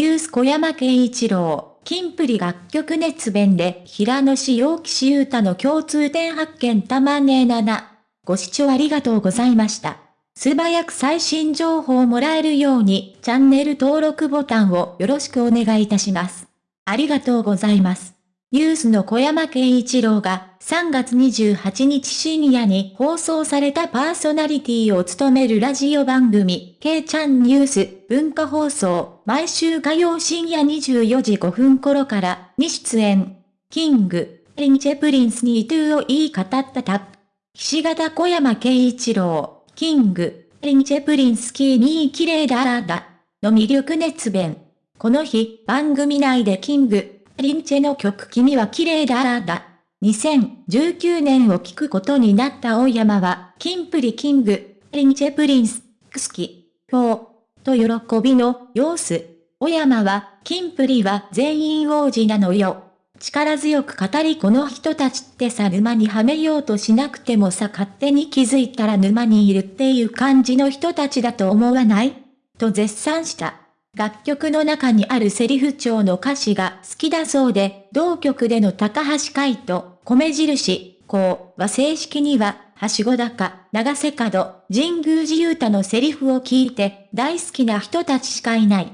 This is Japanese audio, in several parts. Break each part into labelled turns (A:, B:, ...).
A: ユース小山慶一郎、金プリ楽曲熱弁で平野志陽岸優太の共通点発見たまねえ7。ご視聴ありがとうございました。素早く最新情報をもらえるようにチャンネル登録ボタンをよろしくお願いいたします。ありがとうございます。ニュースの小山慶一郎が3月28日深夜に放送されたパーソナリティを務めるラジオ番組、K ちゃんニュース文化放送、毎週火曜深夜24時5分頃からに出演。キング、リンチェプリンスにトゥーを言い語ったタップ。岸形小山慶一郎、キング、リンチェプリンスキーにー綺麗だーだ、の魅力熱弁。この日、番組内でキング、リンチェの曲君は綺麗だらだ。2019年を聞くことになった大山は、キンプリキング、リンチェプリンス、クスキ、今日、と喜びの様子。小山は、キンプリは全員王子なのよ。力強く語りこの人たちってさ沼にはめようとしなくてもさ勝手に気づいたら沼にいるっていう感じの人たちだと思わない？と絶賛した。楽曲の中にあるセリフ調の歌詞が好きだそうで、同曲での高橋海人、米印、こうは正式には、はしご高、長瀬角、神宮寺勇太のセリフを聞いて、大好きな人たちしかいない。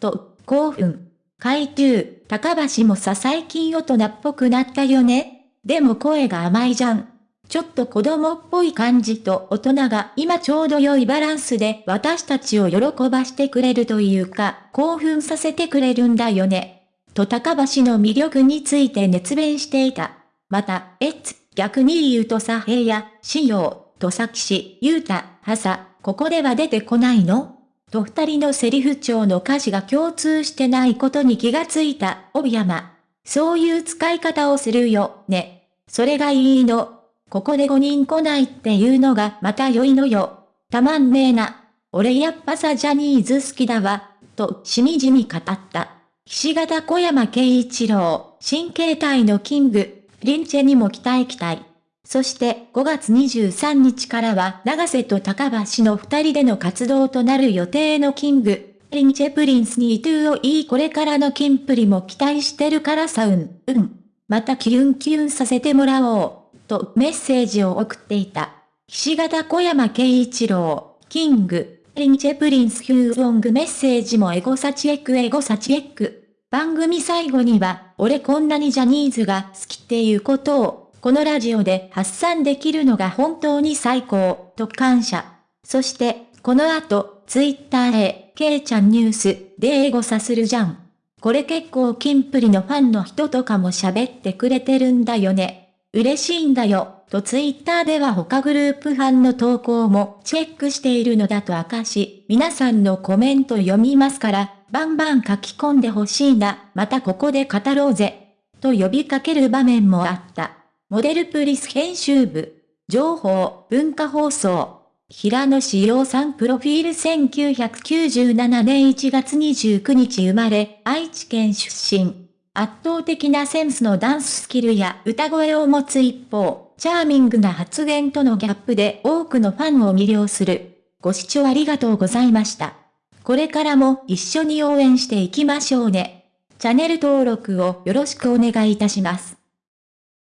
A: と、興奮。海中、高橋もさ最近大人っぽくなったよね。でも声が甘いじゃん。ちょっと子供っぽい感じと大人が今ちょうど良いバランスで私たちを喜ばしてくれるというか、興奮させてくれるんだよね。と高橋の魅力について熱弁していた。また、エッツ、逆に言うとさ平や、仕様、とさきし、ゆうた、はさ、ここでは出てこないの？と二人のセリフ帳の歌詞が共通してないことに気がついた、帯山。そういう使い方をするよ、ね。それがいいの。ここで5人来ないっていうのがまた良いのよ。たまんねえな。俺やっぱさジャニーズ好きだわ。と、しみじみ語った。岸形小山慶一郎、新形態のキング、リンチェにも期待期待。そして5月23日からは長瀬と高橋の二人での活動となる予定のキング、リンチェプリンスにトゥーをいいこれからのキンプリも期待してるからさうん、うん。またキュンキュンさせてもらおう。とメッセージを送っていた。岸形小山慶一郎、キング、リンチェプリンスヒューロングメッセージもエゴサチエックエゴサチエック。番組最後には、俺こんなにジャニーズが好きっていうことを、このラジオで発散できるのが本当に最高、と感謝。そして、この後、ツイッターへ、ケイちゃんニュース、でエゴサするじゃん。これ結構キンプリのファンの人とかも喋ってくれてるんだよね。嬉しいんだよ、とツイッターでは他グループ班の投稿もチェックしているのだと明かし、皆さんのコメント読みますから、バンバン書き込んでほしいな、またここで語ろうぜ、と呼びかける場面もあった。モデルプリス編集部、情報、文化放送。平野志陽さんプロフィール1997年1月29日生まれ、愛知県出身。圧倒的なセンスのダンススキルや歌声を持つ一方、チャーミングな発言とのギャップで多くのファンを魅了する。ご視聴ありがとうございました。これからも一緒に応援していきましょうね。チャンネル登録をよろしくお願いいたします。